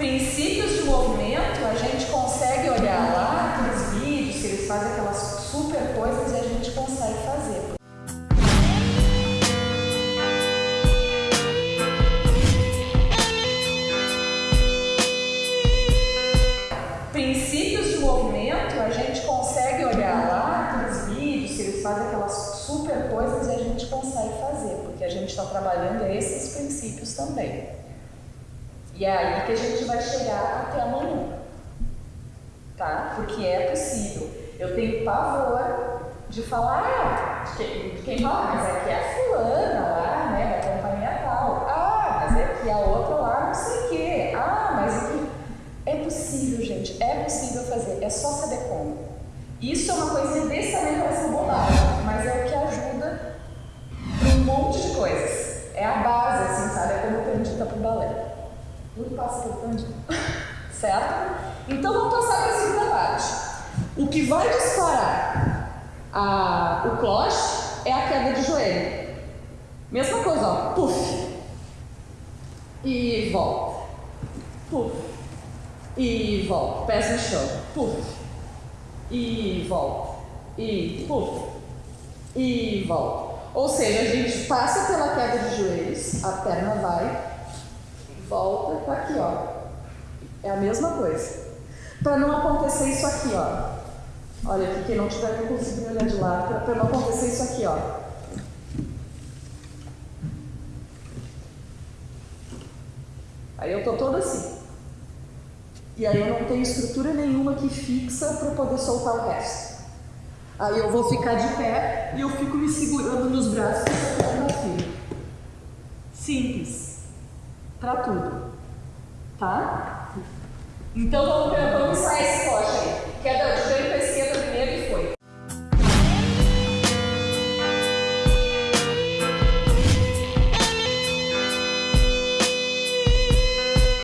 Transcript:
princípios de movimento, a gente consegue olhar lá aqueles vídeos que eles fazem aquelas super coisas e a gente consegue fazer. Princípios de movimento, a gente consegue olhar lá aqueles vídeos que eles fazem aquelas super coisas e a gente consegue fazer, porque a gente está trabalhando esses princípios também. E é aí que a gente vai chegar até amanhã. Tá? Porque é possível. Eu tenho pavor de falar, ah, quem, quem fala, mas aqui é a fulana lá, né, da companhia tal. Ah, mas é a outra lá, não sei o quê. Ah, mas aqui. É possível, gente, é possível fazer, é só saber como. Isso é uma desse tamanho parece bobagem, mas é o que ajuda um monte de coisas. É a base, assim, sabe? É como eu acredita para o balé. Tudo passa pelo cantinho. certo? Então vamos passar para a segunda parte. O que vai disparar a, o cloche é a queda de joelho. Mesma coisa, ó. Puf. E volta. Puf. E volta. Pés no chão. Puf. E volta. E puf. E volta. Ou seja, a gente passa pela queda de joelhos, a perna vai volta, tá aqui, ó. É a mesma coisa. Para não acontecer isso aqui, ó. Olha aqui, quem não tiver conseguindo olhar de lado, para não acontecer isso aqui, ó. Aí eu tô toda assim. E aí eu não tenho estrutura nenhuma que fixa para poder soltar o resto. Aí eu vou ficar de pé e eu fico me segurando nos braços e segurando aqui. Simples para tudo. Tá? Então vamos, esse